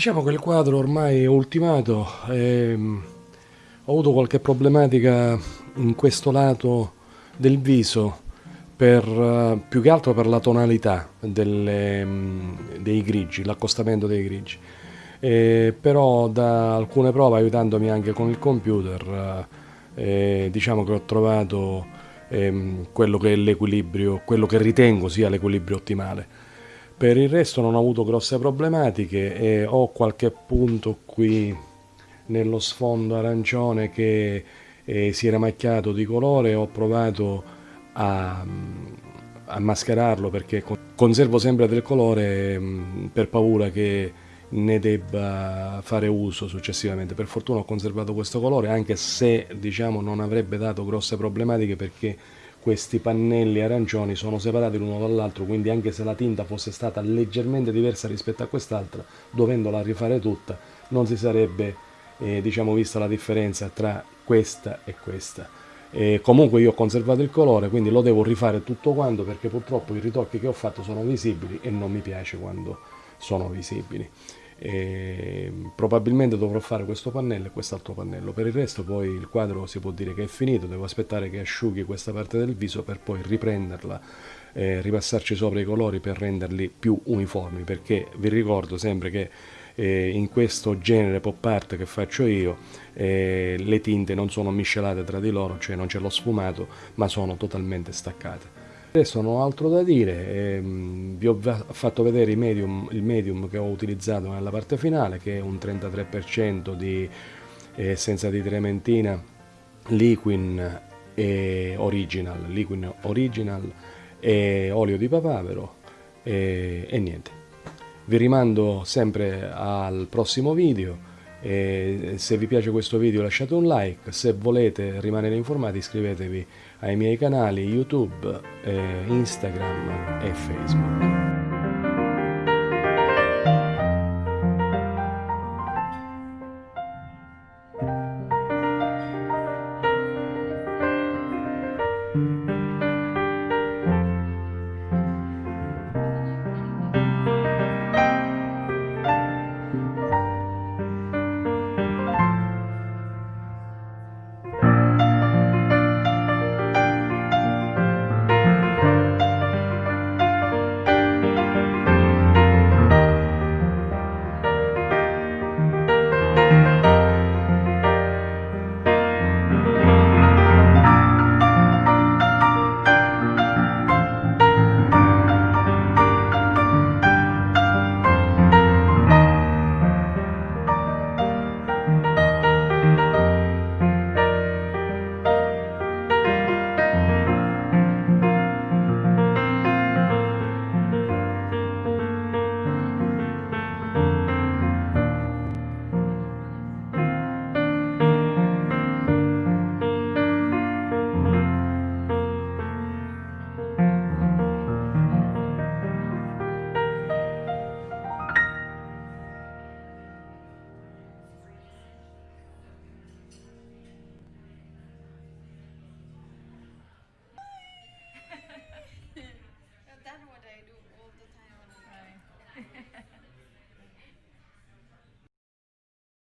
Diciamo che il quadro ormai è ultimato, e, ho avuto qualche problematica in questo lato del viso, per, più che altro per la tonalità delle, dei grigi, l'accostamento dei grigi. E, però da alcune prove, aiutandomi anche con il computer, eh, diciamo che ho trovato eh, quello che è l'equilibrio, quello che ritengo sia l'equilibrio ottimale. Per il resto non ho avuto grosse problematiche e ho qualche punto qui nello sfondo arancione che eh, si era macchiato di colore, ho provato a, a mascherarlo perché conservo sempre del colore mh, per paura che ne debba fare uso successivamente. Per fortuna ho conservato questo colore anche se diciamo non avrebbe dato grosse problematiche perché questi pannelli arancioni sono separati l'uno dall'altro, quindi anche se la tinta fosse stata leggermente diversa rispetto a quest'altra, dovendola rifare tutta, non si sarebbe eh, diciamo, vista la differenza tra questa e questa. E comunque io ho conservato il colore, quindi lo devo rifare tutto quanto perché purtroppo i ritocchi che ho fatto sono visibili e non mi piace quando sono visibili e probabilmente dovrò fare questo pannello e quest'altro pannello. Per il resto poi il quadro si può dire che è finito. Devo aspettare che asciughi questa parte del viso per poi riprenderla eh, ripassarci sopra i colori per renderli più uniformi. Perché vi ricordo sempre che eh, in questo genere pop art che faccio io eh, le tinte non sono miscelate tra di loro cioè non c'è lo sfumato ma sono totalmente staccate Adesso non ho altro da dire, ehm, vi ho fatto vedere medium, il medium che ho utilizzato nella parte finale che è un 33% di eh, essenza di trementina, liquin e original, liquin original e olio di papavero e, e niente. Vi rimando sempre al prossimo video e se vi piace questo video lasciate un like, se volete rimanere informati iscrivetevi ai miei canali YouTube, eh, Instagram e Facebook.